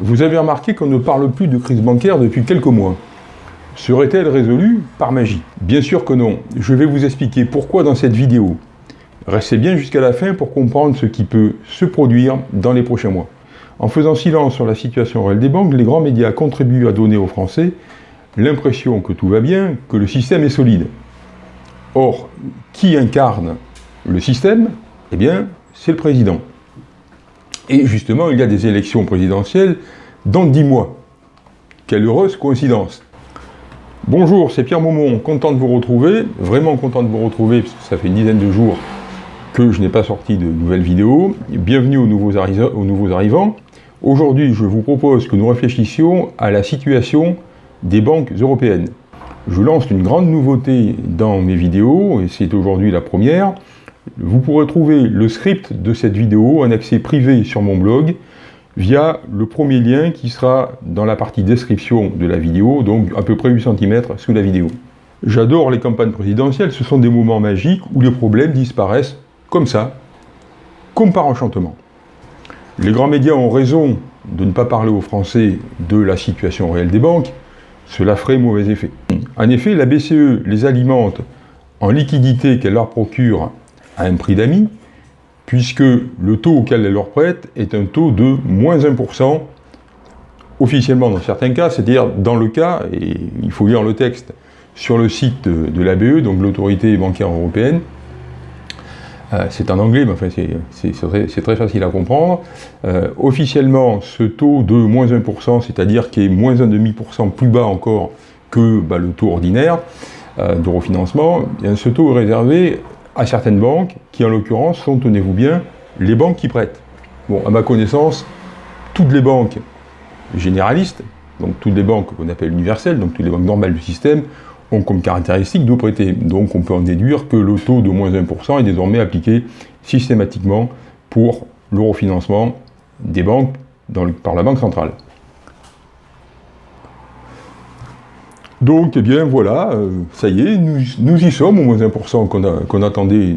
Vous avez remarqué qu'on ne parle plus de crise bancaire depuis quelques mois. Serait-elle résolue par magie? Bien sûr que non. Je vais vous expliquer pourquoi dans cette vidéo. Restez bien jusqu'à la fin pour comprendre ce qui peut se produire dans les prochains mois. En faisant silence sur la situation réelle des banques, les grands médias contribuent à donner aux Français l'impression que tout va bien, que le système est solide. Or, qui incarne le système? Eh bien, c'est le président. Et justement, il y a des élections présidentielles dans 10 mois. Quelle heureuse coïncidence Bonjour, c'est Pierre Maumont, content de vous retrouver, vraiment content de vous retrouver, parce que ça fait une dizaine de jours que je n'ai pas sorti de nouvelles vidéos. Bienvenue aux nouveaux arrivants. Aujourd'hui, je vous propose que nous réfléchissions à la situation des banques européennes. Je lance une grande nouveauté dans mes vidéos, et c'est aujourd'hui la première. Vous pourrez trouver le script de cette vidéo en accès privé sur mon blog, via le premier lien qui sera dans la partie description de la vidéo, donc à peu près 8 cm sous la vidéo. J'adore les campagnes présidentielles, ce sont des moments magiques où les problèmes disparaissent comme ça, comme par enchantement. Les grands médias ont raison de ne pas parler aux Français de la situation réelle des banques, cela ferait mauvais effet. En effet, la BCE les alimente en liquidité qu'elle leur procure à un prix d'amis, puisque le taux auquel elle leur prête est un taux de moins 1%, officiellement dans certains cas, c'est-à-dire dans le cas, et il faut lire le texte sur le site de, l'ABE, donc l'autorité bancaire européenne, euh, c'est en anglais, mais enfin c'est très, facile à comprendre. Euh, officiellement, ce taux de moins 1%, c'est-à-dire qui est moins 1,5% plus bas encore que bah, le taux ordinaire euh, de refinancement, eh ce taux est réservé à certaines banques, qui en l'occurrence sont, tenez-vous bien, les banques qui prêtent. Bon, à ma connaissance, toutes les banques généralistes, donc toutes les banques qu'on appelle universelles, donc toutes les banques normales du système, ont comme caractéristique de prêter. Donc on peut en déduire que le taux de moins 1% est désormais appliqué systématiquement pour le refinancement des banques par la Banque centrale. Donc, eh bien, voilà, euh, ça y est, nous, y sommes, au moins 1% qu'on attendait,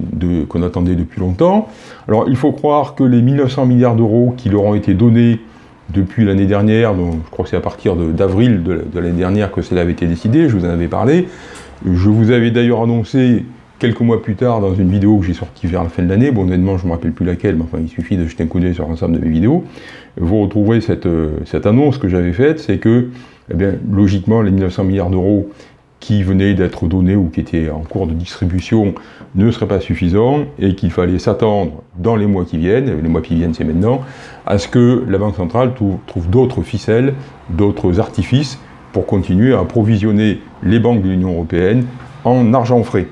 attendait, depuis longtemps. Alors, il faut croire que les 1900 milliards d'euros qui leur ont été donnés depuis l'année dernière, donc je crois que c'est à partir d'avril de, l'année dernière que cela avait été décidé, je vous en avais parlé. Je vous avais d'ailleurs annoncé quelques mois plus tard dans une vidéo que j'ai sortie vers la fin de l'année, bon honnêtement je ne me rappelle plus laquelle, mais enfin il suffit de jeter un coup d'œil sur l'ensemble de mes vidéos, vous retrouverez cette, euh, cette annonce que j'avais faite, c'est que eh logiquement, les 1900 milliards d'euros qui venaient d'être donnés ou qui étaient en cours de distribution ne seraient pas suffisants et qu'il fallait s'attendre dans les mois qui viennent, les mois qui viennent c'est maintenant, à ce que la Banque centrale trouve d'autres ficelles, d'autres artifices pour continuer à approvisionner les banques de l'Union européenne en argent frais.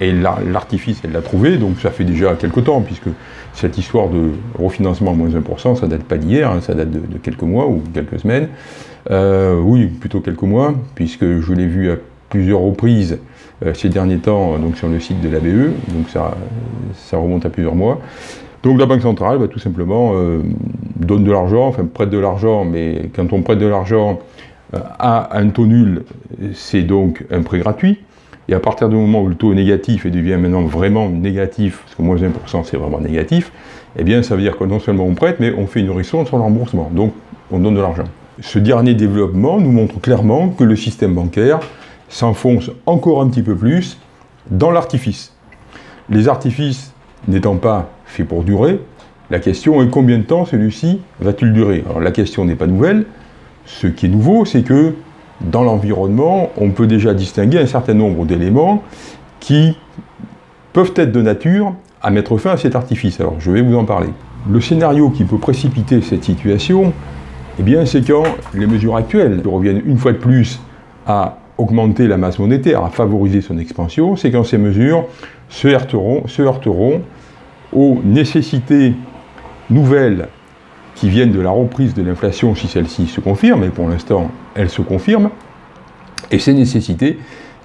Et l'artifice, elle l'a trouvé, donc ça fait déjà quelques temps, puisque cette histoire de refinancement à moins 1%, ça date pas d'hier, hein, ça date de, quelques mois ou quelques semaines. Euh, oui, plutôt quelques mois, puisque je l'ai vu à plusieurs reprises euh, ces derniers temps donc sur le site de l'ABE, donc ça, remonte à plusieurs mois. Donc la Banque centrale, va tout simplement, euh, donne de l'argent, enfin prête de l'argent, mais quand on prête de l'argent à un taux nul, c'est donc un prêt gratuit. Et à partir du moment où le taux est négatif et devient maintenant vraiment négatif, parce que moins 1% c'est vraiment négatif, eh bien ça veut dire que non seulement on prête, mais on fait une nourrisson sur le remboursement. Donc on donne de l'argent. Ce dernier développement nous montre clairement que le système bancaire s'enfonce encore un petit peu plus dans l'artifice. Les artifices n'étant pas faits pour durer, la question est combien de temps celui-ci va-t-il durer? Alors la question n'est pas nouvelle, ce qui est nouveau c'est que dans l'environnement, on peut déjà distinguer un certain nombre d'éléments qui peuvent être de nature à mettre fin à cet artifice. Alors, je vais vous en parler. Le scénario qui peut précipiter cette situation, eh bien, c'est quand les mesures actuelles reviennent une fois de plus à augmenter la masse monétaire, à favoriser son expansion, c'est quand ces mesures se heurteront, se heurteront aux nécessités nouvelles qui viennent de la reprise de l'inflation si celle-ci se confirme, et pour l'instant elle se confirme, et ces nécessités,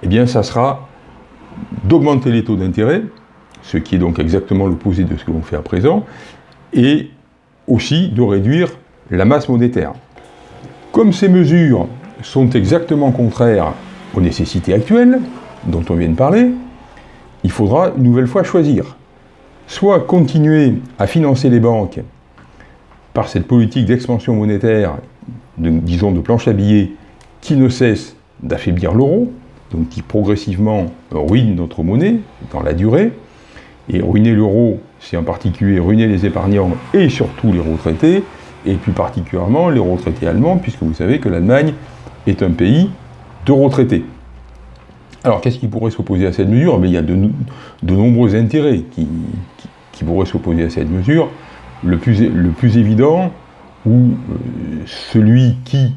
eh bien ça sera d'augmenter les taux d'intérêt, ce qui est donc exactement l'opposé de ce que l'on fait à présent, et aussi de réduire la masse monétaire. Comme ces mesures sont exactement contraires aux nécessités actuelles, dont on vient de parler, il faudra une nouvelle fois choisir. Soit continuer à financer les banques par cette politique d'expansion monétaire, disons de planche à billets, qui ne cesse d'affaiblir l'euro, donc qui progressivement ruine notre monnaie dans la durée. Et ruiner l'euro, c'est en particulier ruiner les épargnants et surtout les retraités, et plus particulièrement les retraités allemands, puisque vous savez que l'Allemagne est un pays de retraités. Alors qu'est-ce qui pourrait s'opposer à cette mesure? Mais Il y a de, nombreux intérêts qui, pourraient s'opposer à cette mesure. Le plus, le plus évident, ou euh, celui qui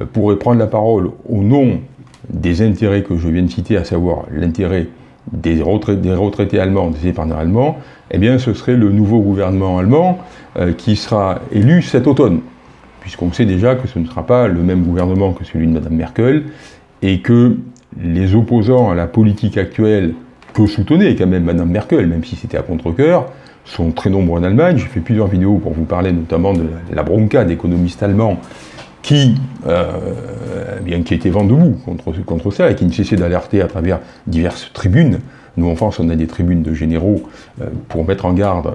euh, pourrait prendre la parole au nom des intérêts que je viens de citer, à savoir l'intérêt des, retraités allemands, des épargnants allemands, eh bien ce serait le nouveau gouvernement allemand euh, qui sera élu cet automne, puisqu'on sait déjà que ce ne sera pas le même gouvernement que celui de Mme Merkel, et que les opposants à la politique actuelle que soutenait quand même Mme Merkel, même si c'était à contre-coeur, sont très nombreux en Allemagne. J'ai fait plusieurs vidéos pour vous parler notamment de la bronca d'économistes allemands qui, euh, eh bien, était vent debout contre, contre ça et qui ne cessait d'alerter à travers diverses tribunes. Nous, en France, on a des tribunes de généraux euh, pour mettre en garde euh,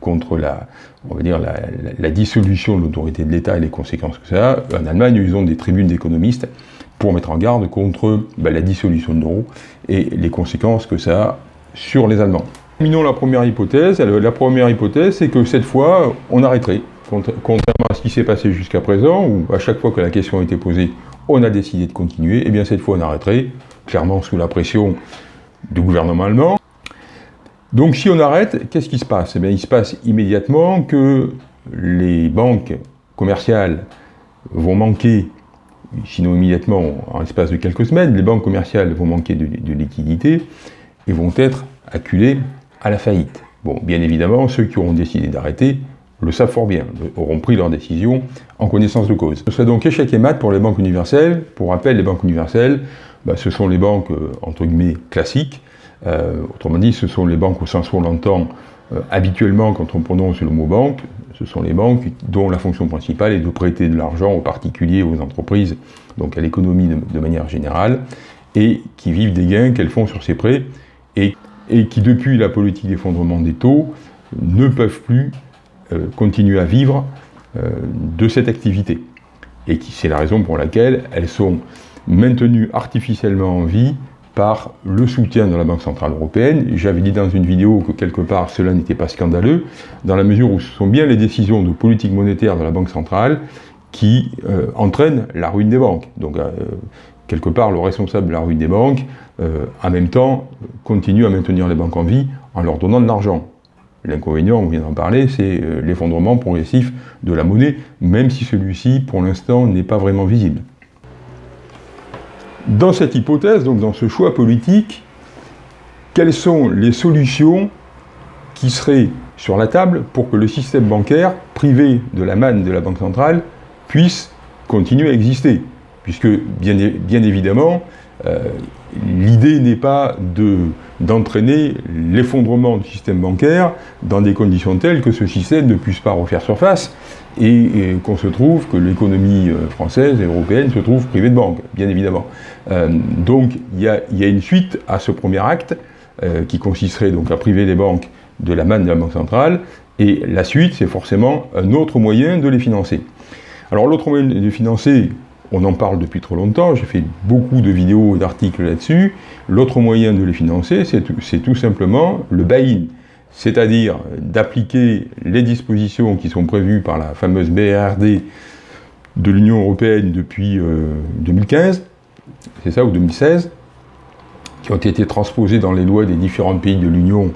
contre la, on va dire, la, dissolution de l'autorité de l'État et les conséquences que ça a. En Allemagne, ils ont des tribunes d'économistes pour mettre en garde contre ben, la dissolution de l'euro et les conséquences que ça a sur les Allemands. Terminons la première hypothèse. La première hypothèse, c'est que cette fois, on arrêterait contrairement à ce qui s'est passé jusqu'à présent, où à chaque fois que la question a été posée, on a décidé de continuer, et eh bien cette fois on arrêterait, clairement sous la pression du gouvernement allemand. Donc si on arrête, qu'est-ce qui se passe? Eh bien il se passe immédiatement que les banques commerciales vont manquer, sinon immédiatement, en l'espace de quelques semaines, les banques commerciales vont manquer de, de liquidités et vont être acculées à la faillite. Bon, bien évidemment, ceux qui auront décidé d'arrêter le savent fort bien, auront pris leur décision en connaissance de cause. Ce serait donc échec et mat pour les banques universelles. Pour rappel, les banques universelles, bah, ce sont les banques, euh, entre guillemets, classiques. Euh, autrement dit, ce sont les banques au sens où on l'entend euh, habituellement quand on prononce le mot banque. Ce sont les banques dont la fonction principale est de prêter de l'argent aux particuliers, aux entreprises, donc à l'économie de, manière générale, et qui vivent des gains qu'elles font sur ces prêts, et, et qui, depuis la politique d'effondrement des taux, ne peuvent plus euh, continuer à vivre euh, de cette activité. Et c'est la raison pour laquelle elles sont maintenues artificiellement en vie par le soutien de la Banque Centrale Européenne. J'avais dit dans une vidéo que quelque part cela n'était pas scandaleux, dans la mesure où ce sont bien les décisions de politique monétaire de la Banque Centrale qui euh, entraînent la ruine des banques. Donc quelque part le responsable de la ruine des banques, en même temps, continue à maintenir les banques en vie en leur donnant de l'argent. L'inconvénient, on vient d'en parler, c'est euh, l'effondrement progressif de la monnaie, même si celui-ci, pour l'instant, n'est pas vraiment visible. Dans cette hypothèse, donc dans ce choix politique, quelles sont les solutions qui seraient sur la table pour que le système bancaire, privé de la manne de la Banque centrale, puisse continuer à exister? Puisque, bien, bien évidemment, euh, l'idée n'est pas d'entraîner l'effondrement du système bancaire dans des conditions telles que ce système ne puisse pas refaire surface et, qu'on se trouve, que l'économie euh, française et européenne se trouve privée de banques, bien évidemment. Euh, donc il y, a, une suite à ce premier acte qui consisterait donc à priver les banques de la manne de la Banque centrale, et la suite, c'est forcément un autre moyen de les financer. Alors l'autre moyen de financer, on en parle depuis trop longtemps, j'ai fait beaucoup de vidéos et d'articles là-dessus. L'autre moyen de les financer, c'est tout, simplement le buy-in, c'est-à-dire d'appliquer les dispositions qui sont prévues par la fameuse BRD de l'Union Européenne depuis 2015, euh, c'est ça, ou 2016, qui ont été transposées dans les lois des différents pays de l'Union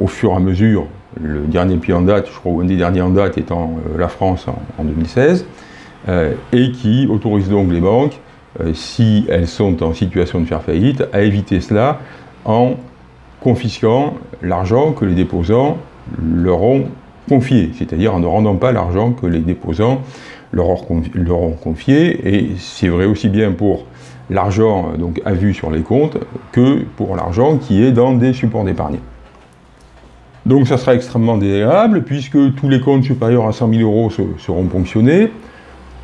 au fur et à mesure, le dernier pays en date, je crois, un des derniers en date étant euh, la France en 2016, euh, et qui autorise donc les banques, euh, si elles sont en situation de faire faillite, à éviter cela en confisquant l'argent que les déposants leur ont confié, c'est-à-dire en ne rendant pas l'argent que les déposants leur ont confié, et c'est vrai aussi bien pour l'argent donc à vue sur les comptes que pour l'argent qui est dans des supports d'épargne. Donc ça sera extrêmement désagréable puisque tous les comptes supérieurs à 100 000 euros seront ponctionnés,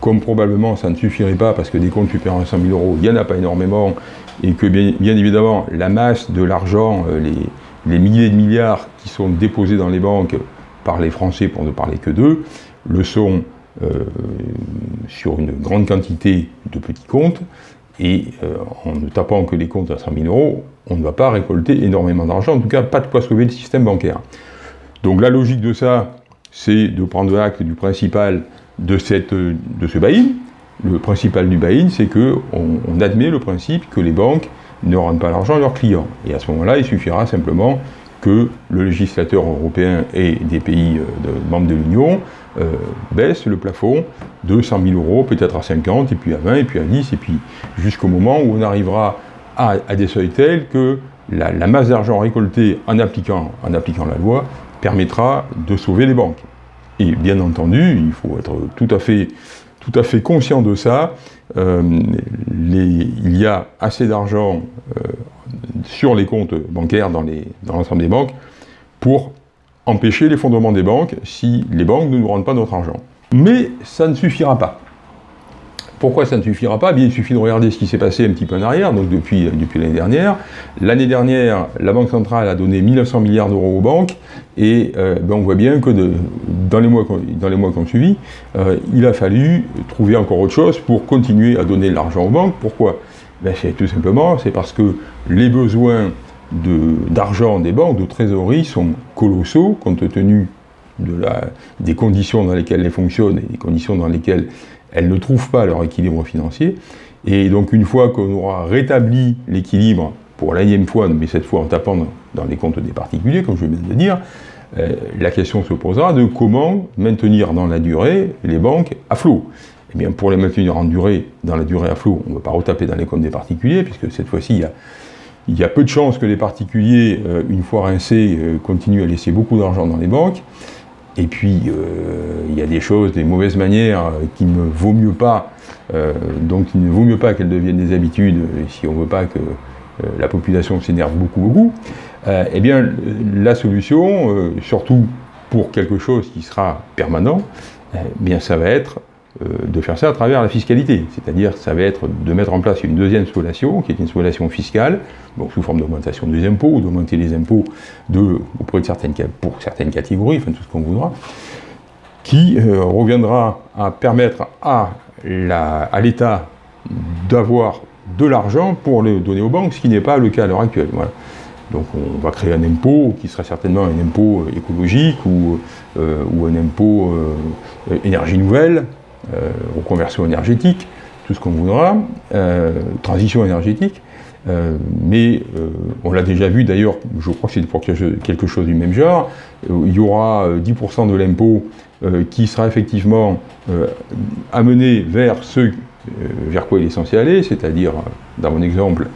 comme probablement ça ne suffirait pas parce que des comptes supérieurs à 100 000 euros, il n'y en a pas énormément, et que bien, évidemment la masse de l'argent, euh, les, milliers de milliards qui sont déposés dans les banques par les Français, pour ne parler que d'eux, le sont sur une grande quantité de petits comptes, et en ne tapant que les comptes à 100 000 euros, on ne va pas récolter énormément d'argent, en tout cas pas de quoi sauver le système bancaire. Donc la logique de ça, c'est de prendre acte du principal de, ce buy-in. Le principal du buy-in, c'est qu'on on admet le principe que les banques ne rendent pas l'argent à leurs clients. Et à ce moment-là, il suffira simplement que le législateur européen et des pays euh, membres de l'Union euh, baissent le plafond de 100 000 euros, peut-être à 50, et puis à 20, et puis à 10, et puis jusqu'au moment où on arrivera à, des seuils tels que la, masse d'argent récoltée en appliquant la loi permettra de sauver les banques. Et bien entendu, il faut être tout à fait, tout à fait conscient de ça. Euh, il y a assez d'argent euh, sur les comptes bancaires dans l'ensemble des banques pour empêcher l'effondrement des banques si les banques ne nous rendent pas notre argent. Mais ça ne suffira pas. Pourquoi ça ne suffira pas? Eh bien, Il suffit de regarder ce qui s'est passé un petit peu en arrière, donc depuis, l'année dernière. L'année dernière, la Banque centrale a donné 1900 milliards d'euros aux banques, et euh, ben, on voit bien que dans les mois, dans les mois qui ont suivi, euh, il a fallu trouver encore autre chose pour continuer à donner de l'argent aux banques. Pourquoi? Ben, tout simplement, c'est parce que les besoins d'argent des banques, de trésorerie, sont colossaux, compte tenu des conditions dans lesquelles elles fonctionnent et des conditions dans lesquelles elles ne trouvent pas leur équilibre financier. Et donc une fois qu'on aura rétabli l'équilibre, pour l'énième fois, mais cette fois en tapant dans les comptes des particuliers, comme je viens de le dire, euh, la question se posera de comment maintenir dans la durée les banques à flot. Eh bien, pour les maintenir en durée, dans la durée à flot, on ne va pas retaper dans les comptes des particuliers, puisque cette fois-ci, il y a, peu de chances que les particuliers, euh, une fois rincés, euh, continuent à laisser beaucoup d'argent dans les banques. Et puis, euh, il y a des choses, des mauvaises manières euh, qui ne vaut mieux pas, euh, donc il ne vaut mieux pas qu'elles deviennent des habitudes si on ne veut pas que la population s'énerve beaucoup, beaucoup. eh bien, la solution, surtout pour quelque chose qui sera permanent, eh bien, ça va être de faire ça à travers la fiscalité. C'est-à-dire ça va être de mettre en place une deuxième solation, qui est une solation fiscale, sous forme d'augmentation des impôts, ou d'augmenter les impôts auprès de certaines, pour certaines catégories, enfin tout ce qu'on voudra, qui euh, reviendra à permettre à l'État d'avoir de l'argent pour le donner aux banques, ce qui n'est pas le cas à l'heure actuelle. Donc on va créer un impôt qui sera certainement un impôt écologique euh, ou un impôt énergie nouvelle, euh, reconversion énergétique, tout ce qu'on voudra, euh, transition énergétique, euh, mais on l'a déjà vu d'ailleurs, je crois que c'est pour quelque chose du même genre, il y aura 10% de l'impôt qui sera effectivement amené vers ce vers quoi il est censé aller, c'est-à-dire, dans mon exemple,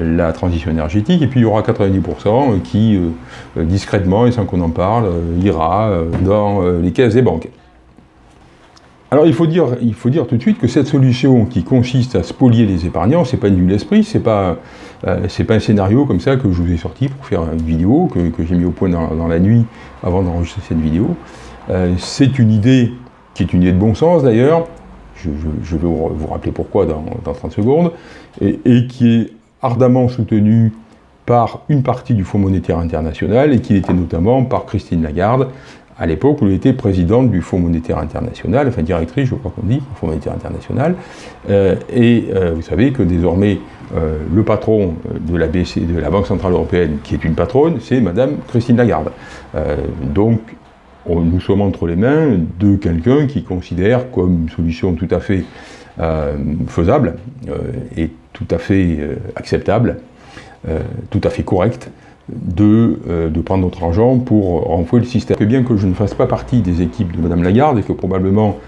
la transition énergétique, et puis il y aura 90% qui, discrètement et sans qu'on en parle, ira dans les caisses des banques. Alors il faut, dire, tout de suite que cette solution qui consiste à spolier les épargnants, c'est pas une l'esprit, c'est pas, euh, pas un scénario comme ça que je vous ai sorti pour faire une vidéo, que, j'ai mis au point dans, la nuit avant d'enregistrer cette vidéo. Euh, c'est une idée qui est une idée de bon sens d'ailleurs, je, vais vous rappeler pourquoi dans, 30 secondes, et, et, qui est ardemment soutenue par une partie du Fonds monétaire international et qui était notamment par Christine Lagarde, à l'époque où elle était présidente du Fonds monétaire international, enfin directrice, je crois qu'on dit, Fonds monétaire international. Euh, et euh, vous savez que désormais, euh, le patron de la BCE, de la Banque Centrale Européenne, qui est une patronne, c'est Madame Christine Lagarde. donc, nous sommes entre les mains de quelqu'un qui considère comme une solution tout à fait faisable et tout à fait acceptable, tout à fait correcte, euh, de, prendre notre argent pour renflouer le système. bien que je ne fasse pas partie des équipes de Mme Lagarde et que probablement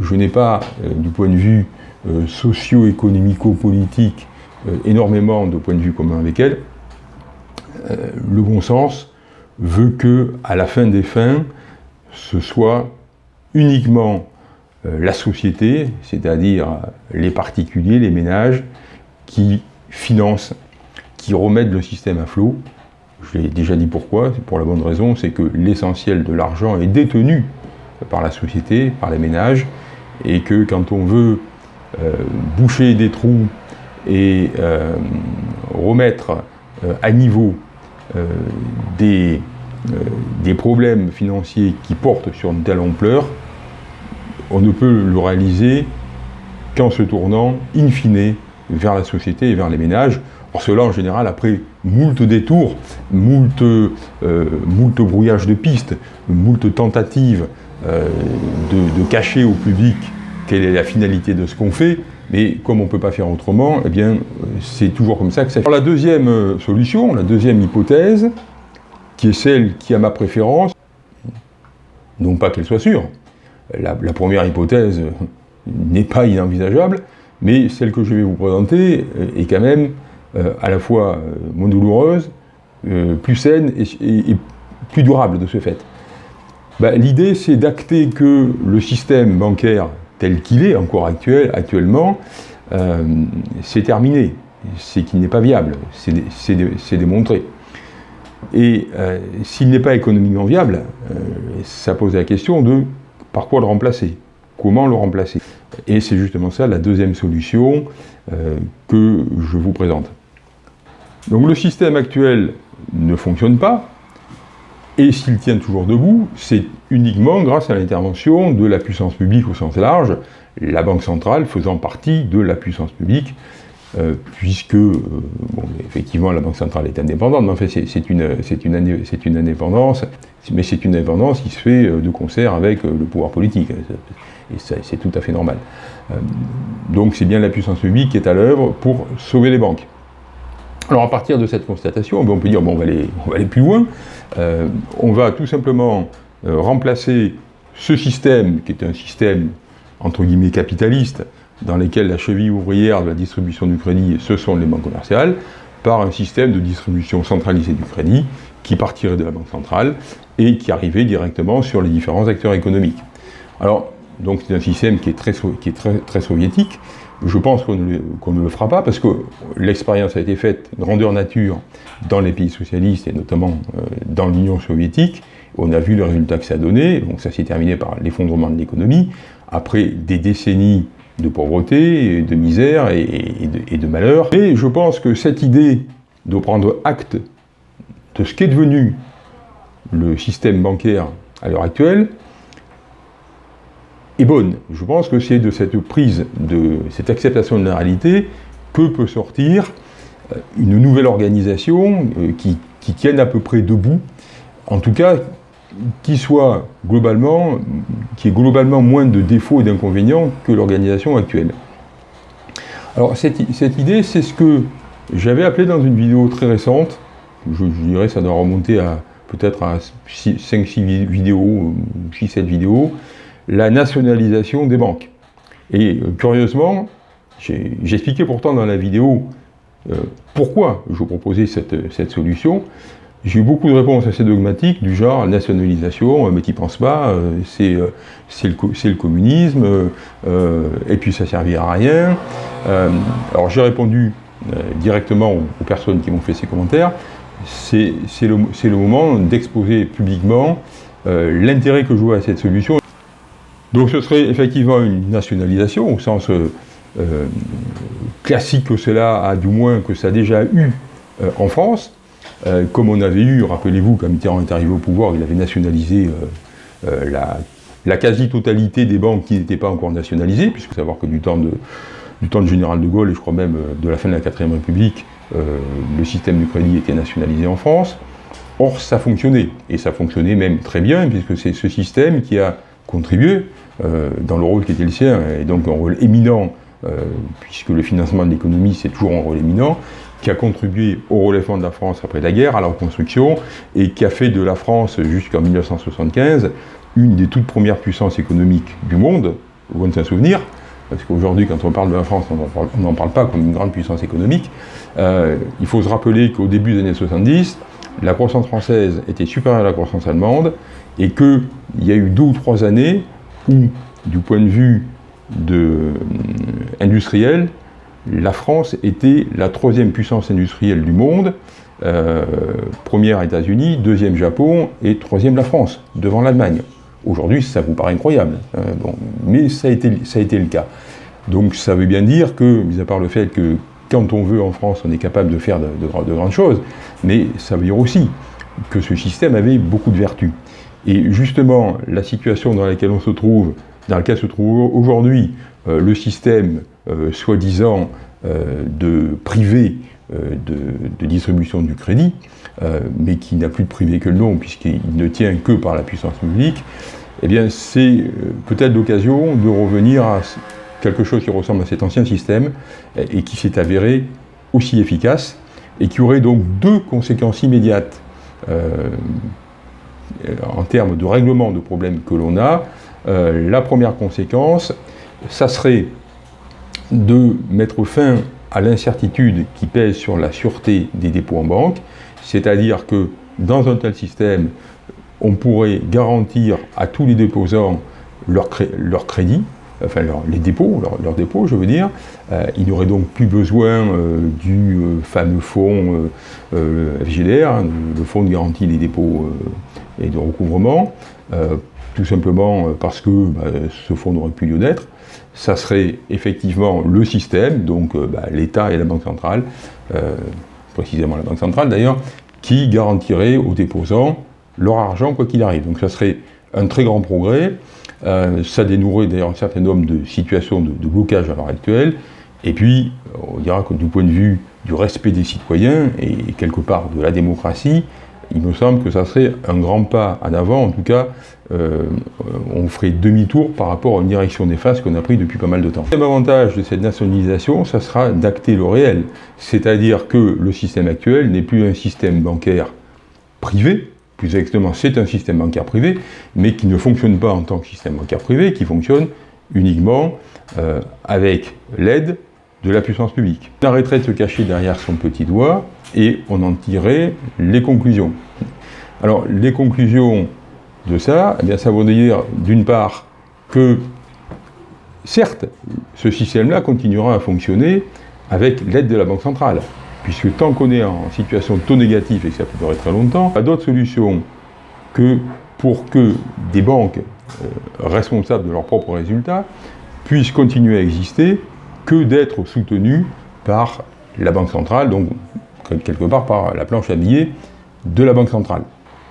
je n'ai pas, euh, du point de vue euh, socio-économico-politique, énormément de points de vue communs avec elle, le bon sens veut que, à la fin des fins, ce soit uniquement la société, c'est-à-dire les particuliers, les ménages, qui financent, qui remettent le système à flot, je l'ai déjà dit pourquoi, c'est pour la bonne raison, c'est que l'essentiel de l'argent est détenu par la société, par les ménages, et que quand on veut euh, boucher des trous et euh, remettre euh, à niveau des, des, problèmes financiers qui portent sur une telle ampleur, on ne peut le réaliser qu'en se tournant, in fine, vers la société et vers les ménages. Or cela, en général, après moult détours, moult, euh, moult brouillages de pistes, moult tentatives euh, de, cacher au public quelle est la finalité de ce qu'on fait, mais comme on ne peut pas faire autrement, eh bien, c'est toujours comme ça que ça fait. la deuxième euh, solution, la deuxième hypothèse, qui est celle qui a ma préférence, non pas qu'elle soit sûre, la, première hypothèse n'est pas inenvisageable, mais celle que je vais vous présenter est quand même euh, à la fois euh, moins douloureuse, plus saine et, plus durable de ce fait. Bah, l'idée, c'est d'acter que le système bancaire tel qu'il est encore actuel, actuellement, euh, c'est terminé. C'est qu'il n'est pas viable. C'est démontré. Et euh, s'il n'est pas économiquement viable, euh, ça pose la question de par quoi le remplacer? Comment le remplacer? Et c'est justement ça la deuxième solution que je vous présente. Donc le système actuel ne fonctionne pas, et s'il tient toujours debout, c'est uniquement grâce à l'intervention de la puissance publique au sens large, la Banque centrale faisant partie de la puissance publique, euh, puisque, euh, effectivement, la Banque centrale est indépendante, mais en c'est une, une, une, indépendance, mais c'est une indépendance qui se fait euh, de concert avec le pouvoir politique, et c'est tout à fait normal. donc c'est bien la puissance publique qui est à l'œuvre pour sauver les banques. Alors à partir de cette constatation, ben, on peut dire, bon, on va aller, plus loin, euh, on va tout simplement euh, remplacer ce système, qui est un système, entre guillemets, capitaliste, dans lequel la cheville ouvrière de la distribution du crédit, ce sont les banques commerciales, par un système de distribution centralisée du crédit, qui partirait de la Banque centrale, et qui arrivait directement sur les différents acteurs économiques. Alors, donc c'est un système qui est très soviétique, je pense qu'on ne, le fera pas parce que l'expérience a été faite grandeur nature dans les pays socialistes et notamment euh, dans l'Union soviétique. On a vu le résultat que ça a donné, donc ça s'est terminé par l'effondrement de l'économie, après des décennies de pauvreté, de misère et, de, et, de, malheur. Et je pense que cette idée de prendre acte de ce qu'est devenu le système bancaire à l'heure actuelle, bonne. Je pense que c'est de cette prise, de cette acceptation de la réalité, que peut sortir euh, une nouvelle organisation euh, qui, tienne à peu près debout, en tout cas qui soit globalement, qui ait globalement moins de défauts et d'inconvénients que l'organisation actuelle. Alors cette, idée, c'est ce que j'avais appelé dans une vidéo très récente, je, dirais ça doit remonter à peut-être à 5-6 vidéos, 6-7 vidéos, la nationalisation des banques. Et euh, curieusement, j'expliquais pourtant dans la vidéo euh, pourquoi je proposais cette, solution. J'ai eu beaucoup de réponses assez dogmatiques du genre nationalisation, euh, mais qui pense pas, c'est le, communisme, et puis ça servira à rien. alors j'ai répondu directement aux, personnes qui m'ont fait ces commentaires, c'est le, moment d'exposer publiquement l'intérêt que je vois à cette solution. Donc ce serait effectivement une nationalisation, au sens euh, euh, classique que cela a, du moins que ça a déjà eu euh, en France, comme on avait eu, rappelez-vous, quand Mitterrand est arrivé au pouvoir, il avait nationalisé la, quasi-totalité des banques qui n'étaient pas encore nationalisées, puisque savoir que du temps, de, du temps de Général de Gaulle, et je crois même de la fin de la 4ème République, le système du crédit était nationalisé en France. Or, ça fonctionnait, et ça fonctionnait même très bien, puisque c'est ce système qui a contribué euh, dans le rôle qui était le sien, et donc un rôle éminent, euh, puisque le financement de l'économie c'est toujours un rôle éminent, qui a contribué au relèvement de la France après la guerre, à la reconstruction, et qui a fait de la France jusqu'en 1975 une des toutes premières puissances économiques du monde, loin de s'en souvenir, parce qu'aujourd'hui, quand on parle de la France, on n'en parle pas comme une grande puissance économique. Euh, il faut se rappeler qu'au début des années 70, la croissance française était supérieure à la croissance allemande, et qu'il y a eu deux ou trois années où, du point de vue euh, industriel, la France était la troisième puissance industrielle du monde, euh, première États-Unis, deuxième Japon et troisième la France, devant l'Allemagne. Aujourd'hui, ça vous paraît incroyable, hein, mais ça a, été, ça a été le cas. Donc ça veut bien dire que, mis à part le fait que quand on veut en France, on est capable de faire de grandes choses, mais ça veut dire aussi que ce système avait beaucoup de vertus. Et justement, la situation dans laquelle on se trouve dans lequel se trouve aujourd'hui le système soi-disant de privé de, distribution du crédit, mais qui n'a plus de privé que le nom, puisqu'il ne tient que par la puissance publique, eh bien c'est peut-être l'occasion de revenir à quelque chose qui ressemble à cet ancien système et qui s'est avéré aussi efficace et qui aurait donc deux conséquences immédiates euh, en termes de règlement de problèmes que l'on a. Euh, la première conséquence, ça serait de mettre fin à l'incertitude qui pèse sur la sûreté des dépôts en banque, c'est-à-dire que dans un tel système, on pourrait garantir à tous les déposants leur, leur crédit, enfin les dépôts, leurs dépôts je veux dire, euh, il n'y aurait donc plus besoin euh, du euh, fameux fonds FGDR, hein, le fonds de garantie des dépôts et de recouvrement, tout simplement parce que bah, ce fonds n'aurait plus lieu d'être. Ça serait effectivement le système, donc bah, l'État et la Banque centrale, précisément la Banque centrale d'ailleurs, qui garantirait aux déposants leur argent quoi qu'il arrive. Donc ça serait un très grand progrès. Euh, ça dénouerait d'ailleurs un certain nombre de situations de, blocage à l'heure actuelle. Et puis, on dira que du point de vue du respect des citoyens et quelque part de la démocratie, il me semble que ça serait un grand pas en avant. En tout cas, euh, on ferait demi-tour par rapport à une direction néfaste qu'on a pris depuis pas mal de temps. Le avantage de cette nationalisation, ça sera d'acter le réel. C'est-à-dire que le système actuel n'est plus un système bancaire privé, plus exactement, c'est un système bancaire privé, mais qui ne fonctionne pas en tant que système bancaire privé, qui fonctionne uniquement euh, avec l'aide de la puissance publique. On arrêterait de se cacher derrière son petit doigt et on en tirerait les conclusions. Alors, les conclusions de ça, eh bien, ça veut dire, d'une part, que, certes, ce système-là continuera à fonctionner avec l'aide de la Banque centrale puisque tant qu'on est en situation de taux négatif et que ça peut durer très longtemps, pas d'autre solution que pour que des banques euh, responsables de leurs propres résultats puissent continuer à exister que d'être soutenues par la Banque centrale, donc quelque part par la planche à billets de la Banque centrale.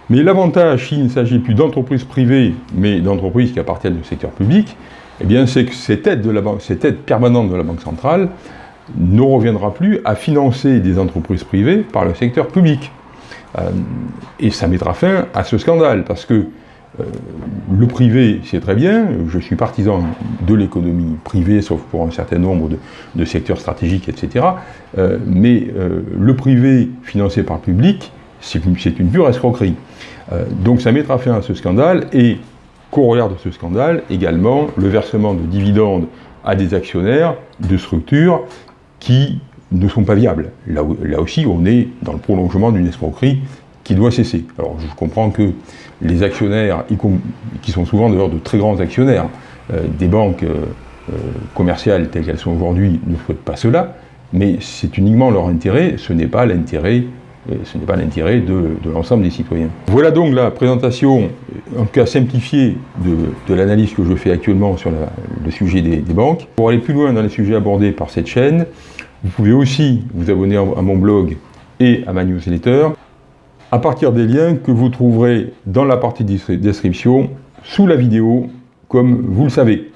Mais l'avantage, s'il ne s'agit plus d'entreprises privées, mais d'entreprises qui appartiennent au secteur public, eh bien c'est que cette aide, de la cette aide permanente de la Banque centrale ne reviendra plus à financer des entreprises privées par le secteur public. Euh, et ça mettra fin à ce scandale, parce que le privé, c'est très bien, je suis partisan de l'économie privée, sauf pour un certain nombre de, secteurs stratégiques, etc. Euh, mais le privé financé par le public, c'est une, une, pure escroquerie. donc ça mettra fin à ce scandale, et corollaire de ce scandale, également le versement de dividendes à des actionnaires de structures qui ne sont pas viables. Là, aussi, on est dans le prolongement d'une escroquerie qui doit cesser. Alors, je comprends que les actionnaires, qui sont souvent d'ailleurs de très grands actionnaires, euh, des banques euh, euh, commerciales telles qu'elles sont aujourd'hui, ne souhaitent pas cela, mais c'est uniquement leur intérêt, ce n'est pas l'intérêt ce n'est pas l'intérêt de, l'ensemble des citoyens. Voilà donc la présentation, en tout cas simplifiée, de, l'analyse que je fais actuellement sur le sujet des, banques. Pour aller plus loin dans les sujets abordés par cette chaîne, vous pouvez aussi vous abonner à mon blog et à ma newsletter à partir des liens que vous trouverez dans la partie description sous la vidéo, comme vous le savez.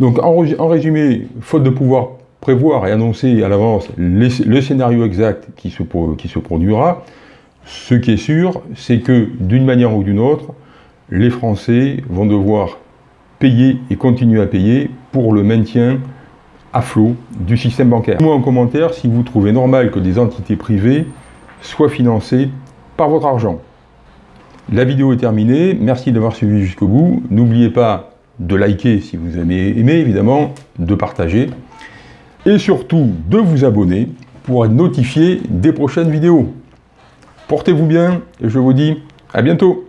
Donc en résumé, faute de pouvoir prévoir et annoncer à l'avance le scénario exact qui se, qui se produira, ce qui est sûr, c'est que d'une manière ou d'une autre, les Français vont devoir payer et continuer à payer pour le maintien à flot du système bancaire. Dites-moi en commentaire si vous trouvez normal que des entités privées soient financées par votre argent. La vidéo est terminée, merci d'avoir suivi jusqu'au bout. N'oubliez pas de liker si vous avez aimé, évidemment, de partager et surtout de vous abonner pour être notifié des prochaines vidéos. Portez-vous bien et je vous dis à bientôt